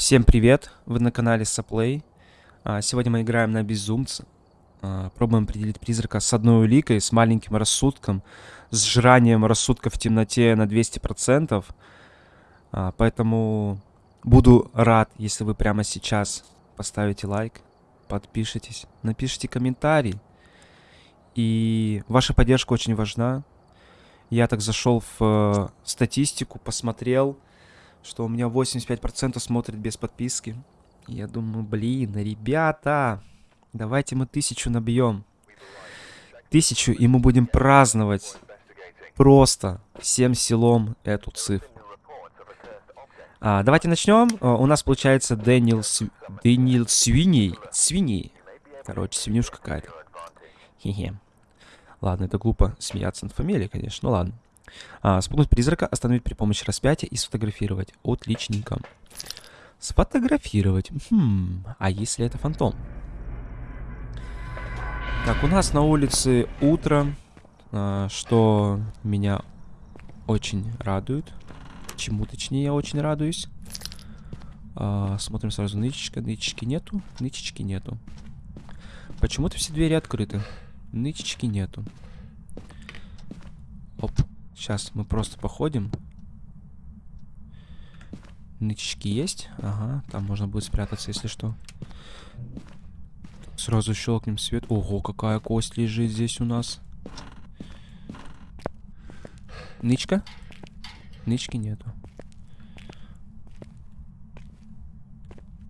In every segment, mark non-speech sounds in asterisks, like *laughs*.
Всем привет! Вы на канале Саплей. А, Сегодня мы играем на Безумца. А, Пробуем определить призрака с одной уликой, с маленьким рассудком, с жранием рассудка в темноте на 200%. А, Поэтому буду рад, если вы прямо сейчас поставите лайк, подпишитесь, напишите комментарий. И ваша поддержка очень важна. Я так зашел в э, статистику, посмотрел, что у меня 85% смотрит без подписки. Я думаю, блин, ребята, давайте мы тысячу набьем. Тысячу, и мы будем праздновать просто всем селом эту цифру. А, давайте начнем. А, у нас получается Дэниел, Св... Дэниел Свиней. Свиней. Короче, свинюшка какая-то. Хе-хе. Ладно, это глупо смеяться над фамилией, конечно. Ну ладно. А, спугнуть призрака, остановить при помощи распятия и сфотографировать. Отличненько. Сфотографировать. Хм, а если это фантом? Так, у нас на улице утро, а, что меня очень радует. Чему точнее я очень радуюсь. А, смотрим сразу нычечка. Нычечки нету. Нычечки нету. Почему-то все двери открыты. Нычечки нету. Оп. Сейчас мы просто походим. Нычечки есть. Ага, там можно будет спрятаться, если что. Сразу щелкнем свет. Ого, какая кость лежит здесь у нас. Нычка? Нычки нету.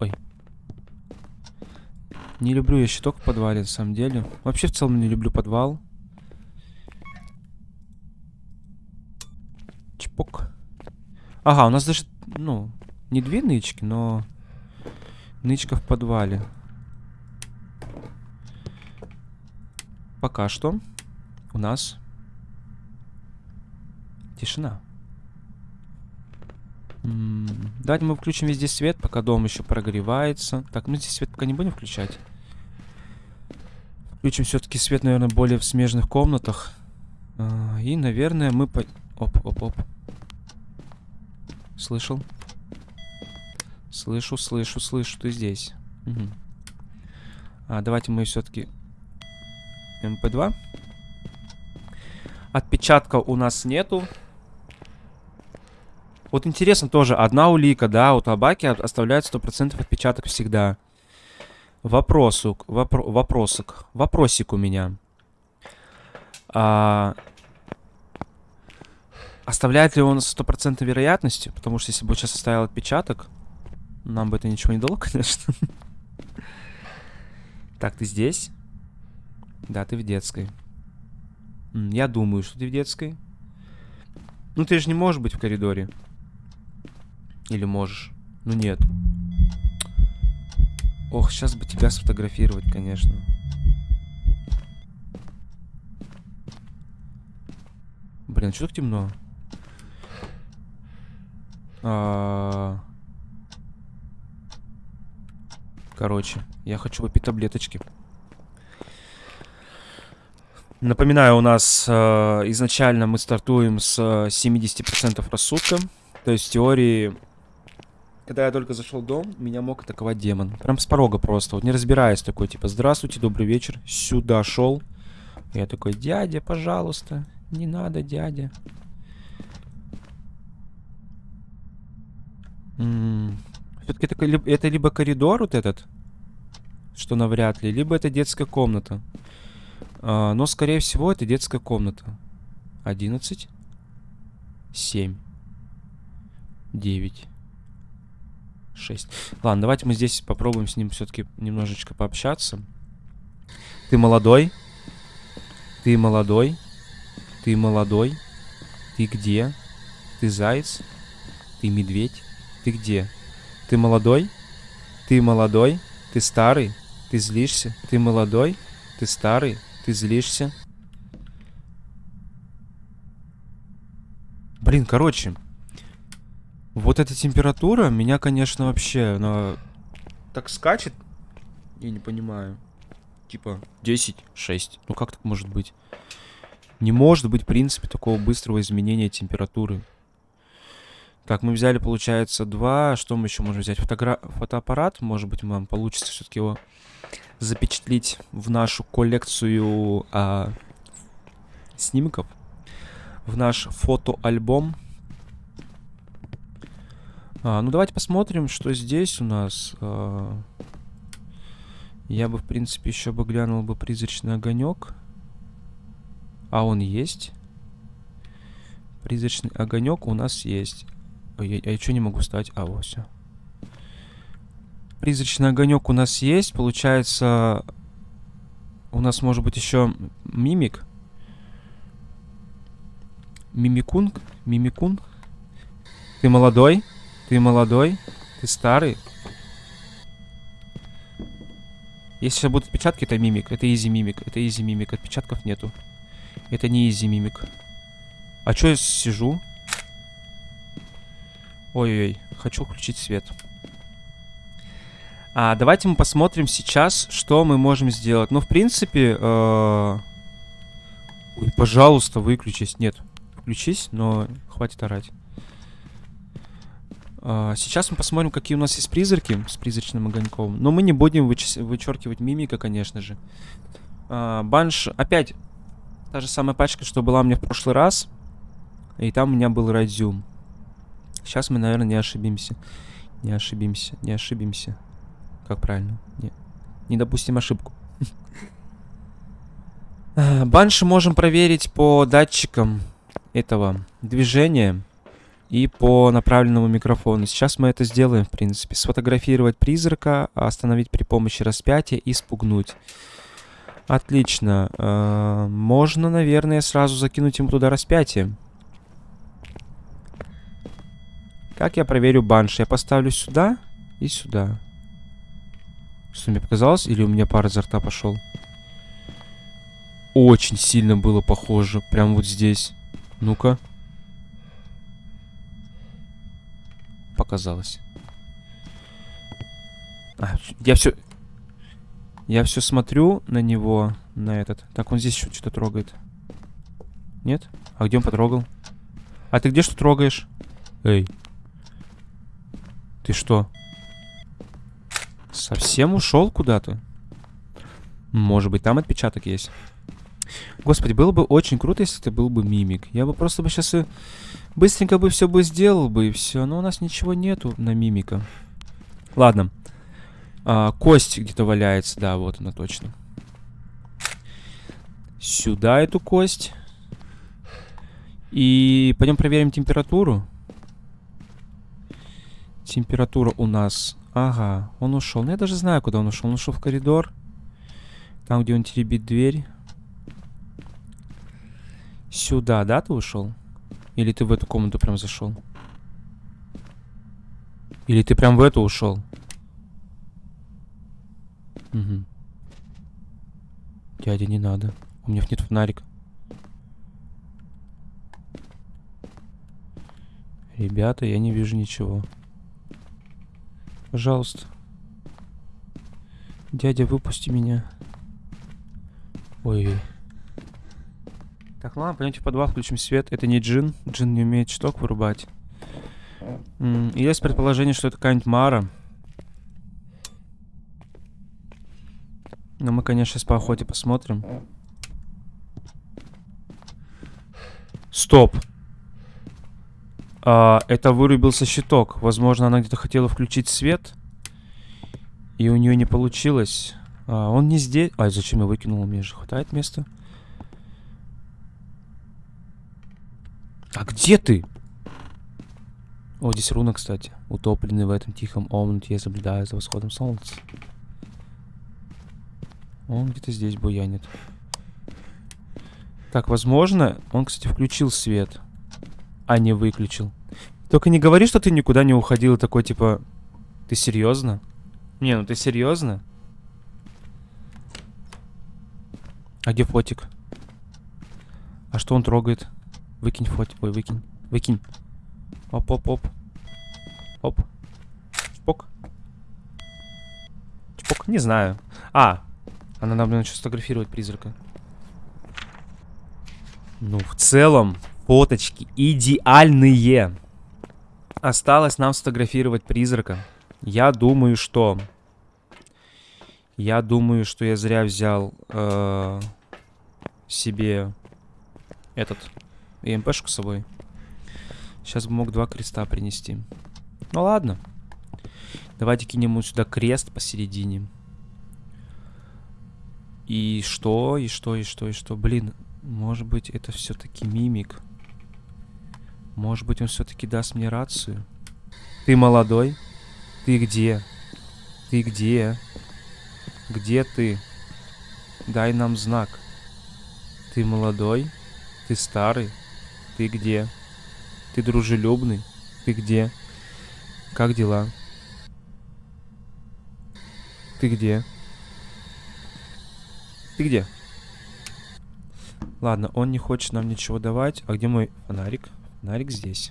Ой. Не люблю я щиток в подвале, на самом деле. Вообще, в целом, не люблю подвал. Чпок. Ага, у нас даже, ну, не две нычки, но нычка в подвале. Пока что у нас тишина. Давайте мы включим везде свет, пока дом еще прогревается. Так, мы здесь свет пока не будем включать. Включим все-таки свет, наверное, более в смежных комнатах. А, и, наверное, мы... По... Оп, оп, оп. Слышал? Слышу, слышу, слышу, ты здесь. Угу. А, давайте мы все-таки... МП2. Отпечатка у нас нету. Вот интересно тоже, одна улика, да, у табаки оставляет 100% отпечаток всегда. Вопросик, вопро вопросик, вопросик у меня. А, оставляет ли он стопроцентной вероятностью? Потому что если бы сейчас оставил отпечаток, нам бы это ничего не дало, *laughs* конечно. Так, ты здесь? Да, ты в детской. Я думаю, что ты в детской. Ну, ты же не можешь быть в коридоре. Или можешь? Ну, нет. Ох, сейчас бы тебя сфотографировать, конечно. Блин, что так темно? А... Короче, я хочу выпить таблеточки. Напоминаю, у нас э, изначально мы стартуем с 70% рассудка. То есть в теории, когда я только зашел в дом, меня мог атаковать демон. Прям с порога просто, вот не разбираясь такой, типа, здравствуйте, добрый вечер, сюда шел. Я такой, дядя, пожалуйста, не надо, дядя. Все-таки это, это либо коридор вот этот, что навряд ли, либо это детская комната. А, но, скорее всего, это детская комната. 11, 7, 9, 6. Ладно, давайте мы здесь попробуем с ним все-таки немножечко пообщаться. Ты молодой? Ты молодой? Ты молодой? Ты где? Ты заяц? Ты медведь? Ты где? Ты молодой? Ты молодой? Ты старый? Ты злишься? Ты молодой? Ты старый? Ты злишься? Блин, короче. Вот эта температура меня, конечно, вообще, она так скачет. Я не понимаю. Типа 10, 6. Ну как так может быть? Не может быть, в принципе, такого быстрого изменения температуры. Так, мы взяли, получается, два. Что мы еще можем взять? Фотогра... Фотоаппарат. Может быть, нам получится все-таки его запечатлить в нашу коллекцию а, снимков. В наш фотоальбом. А, ну, давайте посмотрим, что здесь у нас. А, я бы, в принципе, еще бы глянул бы призрачный огонек. А он есть. Призрачный огонек у нас есть. Я, я что не могу стать? А, вот все. Призрачный огонек у нас есть. Получается, у нас может быть еще мимик. Мимикун? Мимикун? Ты молодой? Ты молодой? Ты старый? Если сейчас будут отпечатки, это мимик. Это изи мимик. Это изи мимик. Отпечатков нету. Это не easy мимик. А что я сижу? Ой-ой-ой. Хочу включить свет. А, давайте мы посмотрим сейчас, что мы можем сделать. Ну, в принципе... Э Ой, пожалуйста, выключись. Нет, включись, но хватит орать. Uh, сейчас мы посмотрим, какие у нас есть призраки с призрачным огоньком. Но мы не будем вычеркивать мимика, конечно же. Uh, банш... Опять та же самая пачка, что была у меня в прошлый раз. И там у меня был радиум. Сейчас мы, наверное, не ошибимся. Не ошибимся, не ошибимся. Как правильно? Не, не допустим ошибку. *laughs* А, банши можем проверить по датчикам этого движения и по направленному микрофону. Сейчас мы это сделаем, в принципе. Сфотографировать призрака, остановить при помощи распятия и спугнуть. Отлично. -э можно, наверное, сразу закинуть ему туда распятие. Как я проверю банш? Я поставлю сюда и сюда. Что, мне показалось? Или у меня пар изо рта пошел? Очень сильно было похоже. Прям вот здесь. Ну-ка. показалось. А, я все... Я все смотрю на него, на этот. Так, он здесь еще что-то трогает. Нет? А где он потрогал? А ты где что трогаешь? Эй. Ты что? Совсем ушел куда-то? Может быть, там отпечаток есть. Господи, было бы очень круто, если это был бы мимик. Я бы просто бы сейчас и быстренько бы все бы сделал бы и все. Но у нас ничего нету на мимика. Ладно. А, кость где-то валяется. Да, вот она точно. Сюда эту кость. И пойдем проверим температуру. Температура у нас... Ага, он ушел. Ну, я даже знаю, куда он ушел. Он ушел в коридор. Там, где он теребит дверь. Сюда, да, ты ушел? Или ты в эту комнату прям зашел? Или ты прям в эту ушел? Угу. Дядя, не надо. У меня нет фонарика. Ребята, я не вижу ничего. Пожалуйста. Дядя, выпусти меня. Ой-ой. Так, ладно, пойдемте в подвал, включим свет. Это не джин. Джин не умеет шток вырубать. Есть предположение, что это какая-нибудь Мара. Но мы, конечно, сейчас по охоте посмотрим. Стоп. А, это вырубился щиток. Возможно, она где-то хотела включить свет. И у нее не получилось. А, он не здесь. Ай, зачем я выкинул? Мне же хватает места. А где ты? О, здесь руна, кстати. Утопленный в этом тихом омуте, я заблюдаю за восходом солнца. Он где-то здесь буянит. Так, возможно, он, кстати, включил свет, а не выключил. Только не говори, что ты никуда не уходил такой, типа, ты серьезно? Не, ну ты серьезно? А где фотик? А что он трогает? Выкинь фотик. Ой, выкинь. Выкинь. Оп-оп-оп. Оп. Чпок. Чпок. Не знаю. А. Она нам, наверное, сейчас фотографировать призрака. Ну, в целом, фоточки идеальные. Осталось нам сфотографировать призрака. Я думаю, что... Я думаю, что я зря взял э, себе этот ЕМПшку с собой. Сейчас бы мог два креста принести. Ну ладно. Давайте кинем вот сюда крест посередине. И что, и что, и что, и что? Блин, может быть, это все-таки мимик. Может быть, он все-таки даст мне рацию. Ты молодой? Ты где? Ты где? Где ты? Дай нам знак. Ты молодой? Ты старый? Ты где? Ты дружелюбный? Ты где? Как дела? Ты где? Ты где? Ладно, он не хочет нам ничего давать. А где мой фонарик? Фонарик здесь.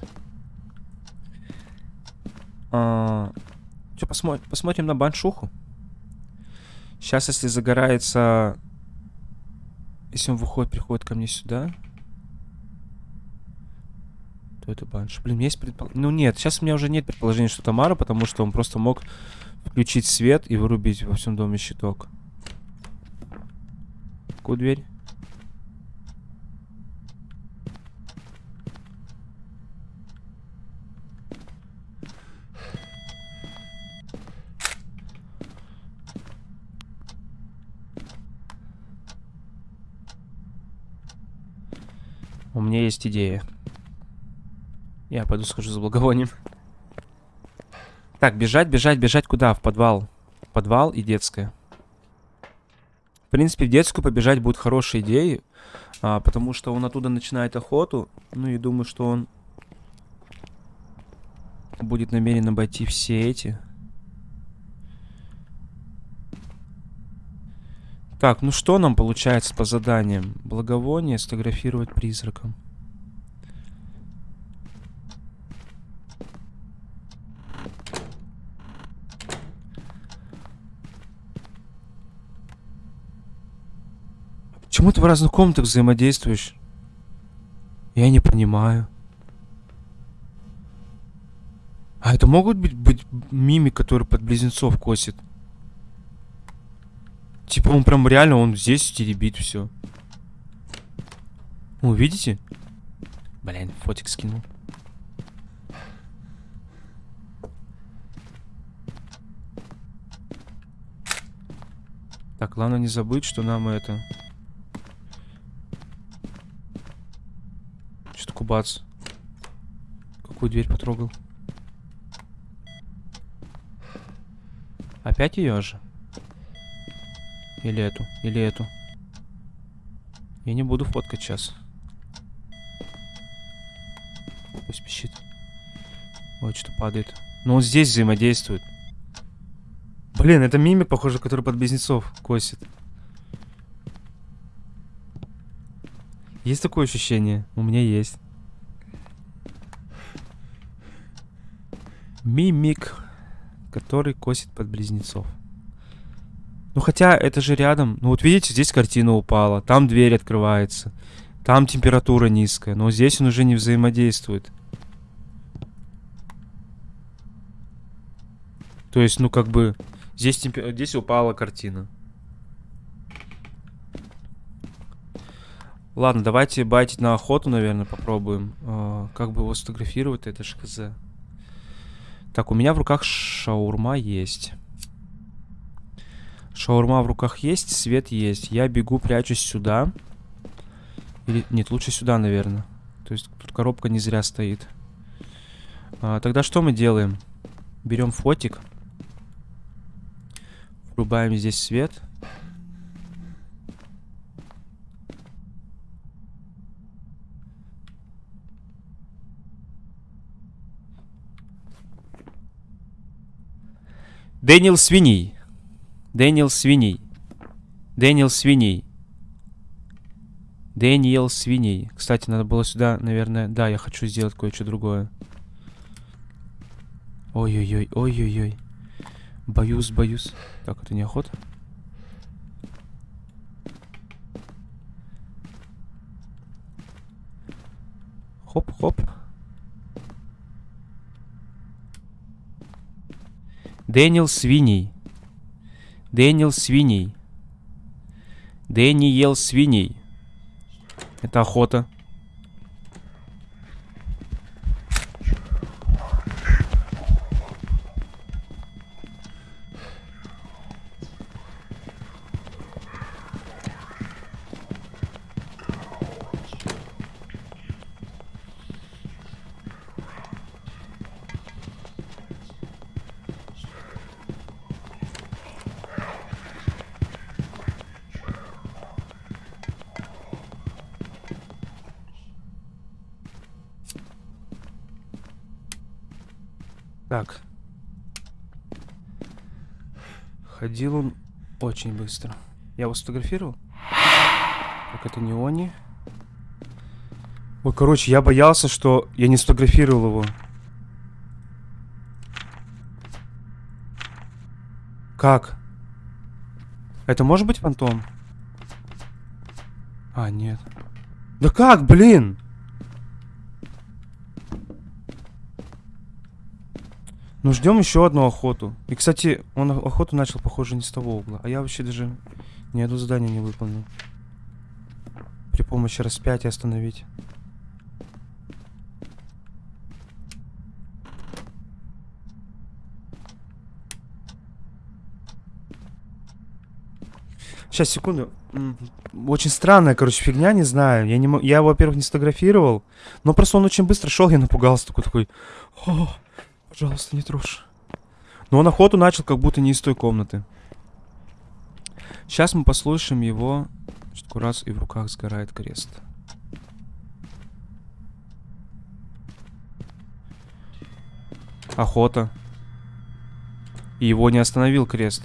А, что, посмотрим, посмотрим на баншуху. Сейчас, если загорается... Если он выходит, приходит ко мне сюда... То это банш. Блин, есть предположение... Ну нет, сейчас у меня уже нет предположения, что Тамара, потому что он просто мог включить свет и вырубить во всем доме щиток. Какую дверь? У меня есть идея. Я пойду схожу за благовонием. Так, бежать, бежать, бежать куда? В подвал. Подвал и детская. В принципе, в детскую побежать будет хорошей идеей, а, потому что он оттуда начинает охоту. Ну и думаю, что он будет намерен обойти все эти. Так, ну что нам получается по заданиям? Благовоние, сфотографировать призраком. Почему ты в разных комнатах взаимодействуешь? Я не понимаю. А это могут быть, быть мими, которые под близнецов косит? Типа он прям реально, он здесь теребит все. О, видите? Блин, фотик скинул. Так, главное не забыть, что нам это... Что-то кубац. Какую дверь потрогал? Опять ее же? Или эту, или эту. Я не буду фоткать сейчас. Пусть пищит. Вот что падает. Но он здесь взаимодействует. Блин, это мимик, похоже, который под близнецов косит. Есть такое ощущение? У меня есть. Мимик, который косит под близнецов. Ну хотя это же рядом. Ну вот видите, здесь картина упала, там дверь открывается, там температура низкая, но здесь он уже не взаимодействует. То есть, ну как бы, здесь, темпер... здесь упала картина. Ладно, давайте байтить на охоту, наверное, попробуем. А, как бы его сфотографировать, это ж хз. Так, у меня в руках шаурма есть. Шаурма в руках есть, свет есть. Я бегу, прячусь сюда. Или... Нет, лучше сюда, наверное. То есть тут коробка не зря стоит. А, тогда что мы делаем? Берем фотик. Врубаем здесь свет. Daniel Sweeney. Daniel Sweeney. Daniel Sweeney. Daniel Sweeney. Кстати, надо было сюда, наверное... Да, я хочу сделать кое-что другое. Ой-ой-ой, ой-ой-ой. Боюсь, боюсь. Так, это не охота? Хоп-хоп. Дэниел Свиней. Дэниел Свиней. Дэниел Свиней. Это охота. Так. Ходил он очень быстро. Я его сфотографировал? Так, это не они. Ой, короче, я боялся, что я не сфотографировал его. Как? Это может быть фантом? А, нет. Да как, блин? Ну, ждем еще одну охоту. И, кстати, он охоту начал, похоже, не с того угла. А я вообще даже ни одно задание не выполнил. При помощи распятия остановить. Сейчас, секунду. Очень странная, короче, фигня, не знаю. Я, не, я его, во-первых, не сфотографировал. Но просто он очень быстро шел, я напугался. Такой, такой... Пожалуйста, не трожь. Но он охоту начал как будто не из той комнаты. Сейчас мы послушаем его. Что раз и в руках сгорает крест. Охота. И его не остановил крест.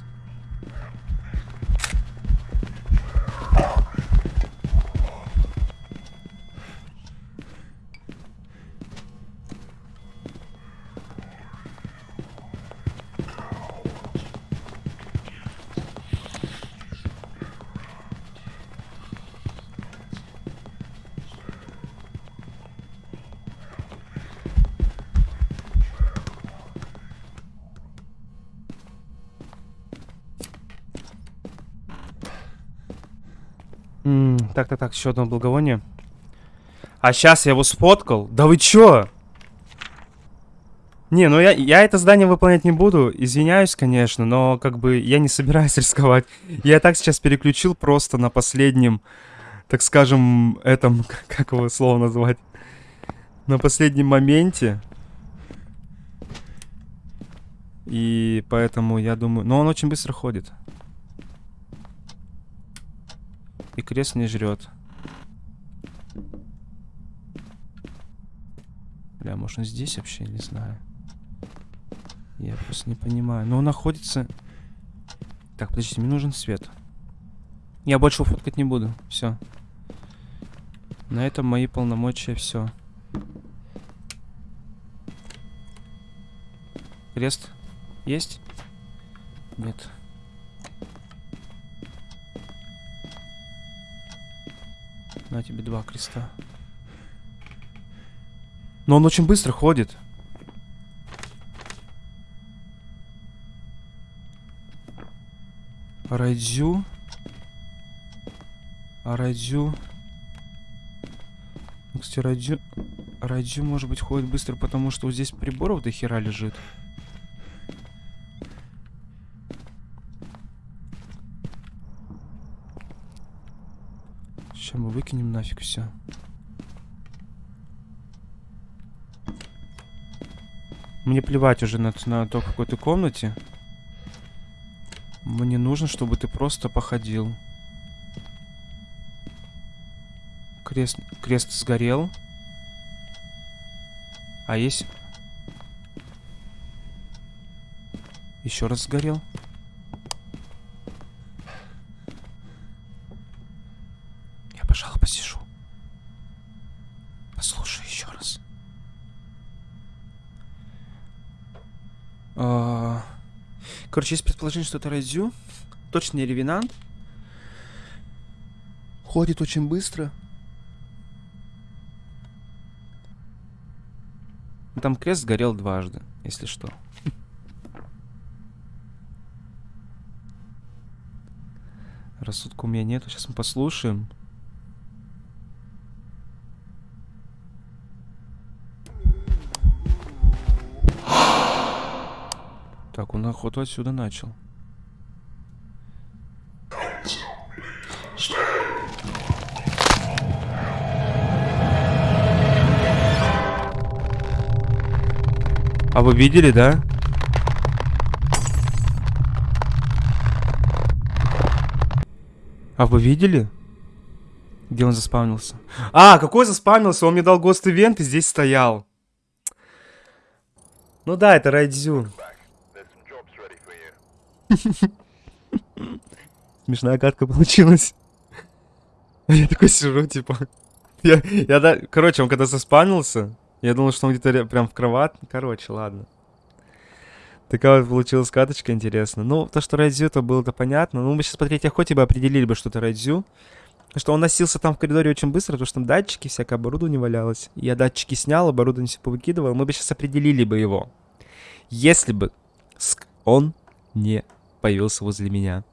Так, так, так, еще одно благовоние. А сейчас я его сфоткал. Да вы чё? Не, ну я, я это здание выполнять не буду. Извиняюсь, конечно, но как бы я не собираюсь *laughs* рисковать. Я так сейчас переключил просто на последнем, так скажем, этом, *laughs* как его слово назвать? На последнем моменте. И поэтому я думаю... Но он очень быстро ходит. И крест не жрет. Бля, может он здесь вообще? Не знаю. Я просто не понимаю. Но он находится... Так, подождите, мне нужен свет. Я больше фоткать не буду. Все. На этом мои полномочия все. Крест есть? Нет. На тебе два креста. Но он очень быстро ходит. Райдзю. Райдзю... Ну, кстати, Райдзю... Райдзю, может быть, ходит быстро, потому что вот здесь приборов до хера лежит. Сейчас мы выкинем нафиг все. Мне плевать уже на, на то, какой ты комнате. Мне нужно, чтобы ты просто походил. Крест, крест сгорел. А есть... Еще раз сгорел. есть предположение, что это Райзю. Точно не Ревенант. Ходит очень быстро. Там крест сгорел дважды, если что. Рассудка у меня нету. Сейчас мы послушаем. Так, он охоту отсюда начал. А вы видели, да? А вы видели? Где он заспавнился? А, какой заспавнился? Он мне дал гост ивент и здесь стоял. Ну да, это Райдзю. Смешная катка получилась. Я такой сижу, типа... Я, я, да... Короче, он когда заспавнился, я думал, что он где-то прям в кровать. Короче, ладно. Такая вот получилась каточка интересная. Ну, то, что Райдзю, это было-то понятно. Ну, мы сейчас по третьей охоте бы определили бы, что это Райдзю. Что он носился там в коридоре очень быстро, потому что там датчики, всякое оборудование валялось. Я датчики снял, оборудование все повыкидывал. Мы бы сейчас определили бы его. Если бы он не появился возле меня.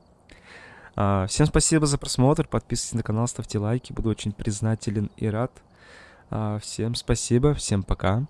А, всем спасибо за просмотр. Подписывайтесь на канал, ставьте лайки. Буду очень признателен и рад. А, всем спасибо, всем пока.